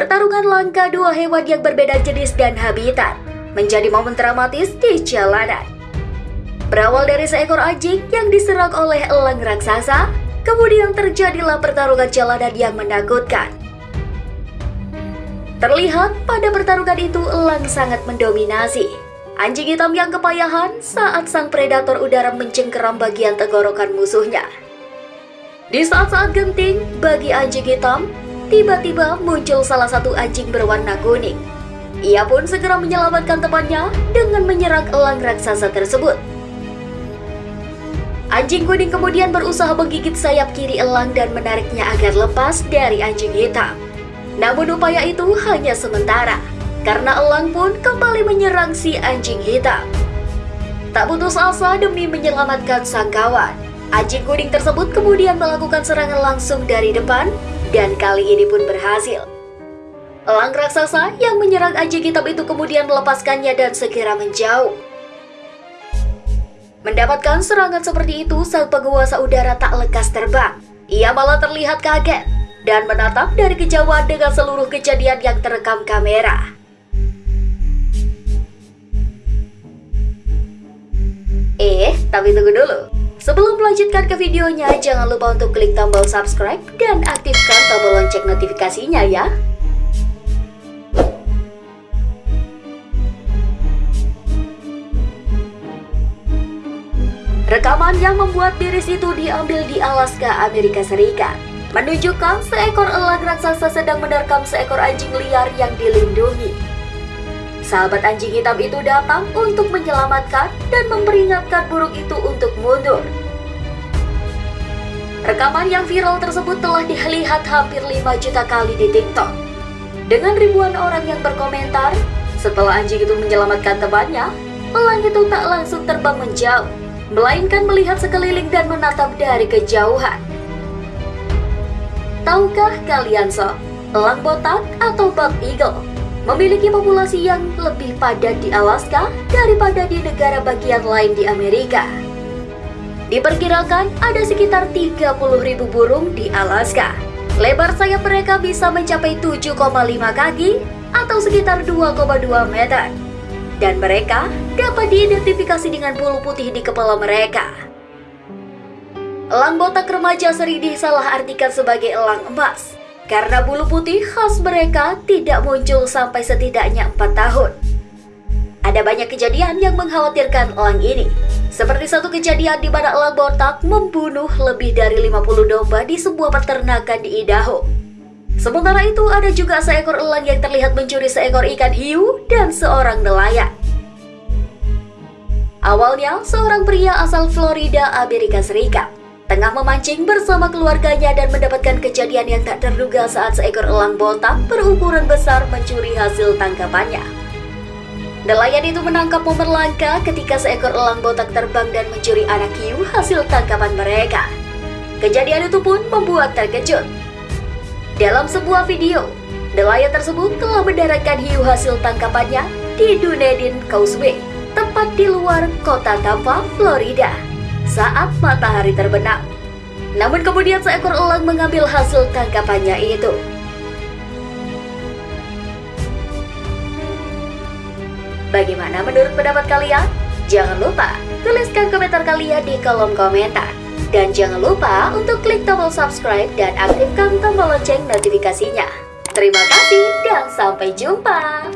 Pertarungan langka dua hewan yang berbeda jenis dan habitat menjadi momen dramatis di jalanan. Berawal dari seekor anjing yang diserang oleh elang raksasa, kemudian terjadilah pertarungan jalanan yang menakutkan. Terlihat pada pertarungan itu elang sangat mendominasi. Anjing hitam yang kepayahan saat sang predator udara mencengkeram bagian tenggorokan musuhnya. Di saat-saat genting bagi anjing hitam, Tiba-tiba muncul salah satu anjing berwarna kuning. Ia pun segera menyelamatkan temannya dengan menyerang elang raksasa tersebut. Anjing kuning kemudian berusaha menggigit sayap kiri elang dan menariknya agar lepas dari anjing hitam. Namun upaya itu hanya sementara, karena elang pun kembali menyerang si anjing hitam. Tak putus asa demi menyelamatkan sang kawan, anjing kuning tersebut kemudian melakukan serangan langsung dari depan dan kali ini pun berhasil. Elang raksasa yang menyerang anjing hitam itu kemudian melepaskannya dan segera menjauh. Mendapatkan serangan seperti itu, sang penguasa udara tak lekas terbang. Ia malah terlihat kaget dan menatap dari kejauhan dengan seluruh kejadian yang terekam kamera. Eh, tapi tunggu dulu. Sebelum melanjutkan ke videonya, jangan lupa untuk klik tombol subscribe dan aktifkan tombol lonceng notifikasinya ya. Rekaman yang membuat diri itu diambil di Alaska, Amerika Serikat. Menunjukkan seekor elang raksasa sedang menerkam seekor anjing liar yang dilindungi. Sahabat anjing hitam itu datang untuk menyelamatkan dan memperingatkan burung itu untuk mundur. Rekaman yang viral tersebut telah dilihat hampir 5 juta kali di TikTok. Dengan ribuan orang yang berkomentar, setelah anjing itu menyelamatkan temannya, elang itu tak langsung terbang menjauh, melainkan melihat sekeliling dan menatap dari kejauhan. Tahukah kalian sob, elang botak atau bald eagle memiliki populasi yang lebih padat di Alaska daripada di negara bagian lain di Amerika. Diperkirakan ada sekitar 30 ribu burung di Alaska. Lebar sayap mereka bisa mencapai 7,5 kaki atau sekitar 2,2 meter. Dan mereka dapat diidentifikasi dengan bulu putih di kepala mereka. Elang botak remaja sering disalah artikan sebagai elang emas karena bulu putih khas mereka tidak muncul sampai setidaknya 4 tahun. Ada banyak kejadian yang mengkhawatirkan elang ini, seperti satu kejadian di mana elang botak membunuh lebih dari 50 domba di sebuah peternakan di Idaho. Sementara itu ada juga seekor elang yang terlihat mencuri seekor ikan hiu dan seorang nelayan. Awalnya, seorang pria asal Florida, Amerika Serikat, tengah memancing bersama keluarganya dan mendapatkan kejadian yang tak terduga saat seekor elang botak berukuran besar mencuri hasil tangkapannya. Nelayan itu menangkap momen langka ketika seekor elang botak terbang dan mencuri anak hiu hasil tangkapan mereka. Kejadian itu pun membuat terkejut. Dalam sebuah video, nelayan tersebut telah mendaratkan hiu hasil tangkapannya di Dunedin Causeway, tepat di luar kota Tampa, Florida saat matahari terbenam. Namun kemudian seekor elang mengambil hasil tangkapannya itu. Bagaimana menurut pendapat kalian? Jangan lupa tuliskan komentar kalian di kolom komentar. Dan jangan lupa untuk klik tombol subscribe dan aktifkan tombol lonceng notifikasinya. Terima kasih dan sampai jumpa.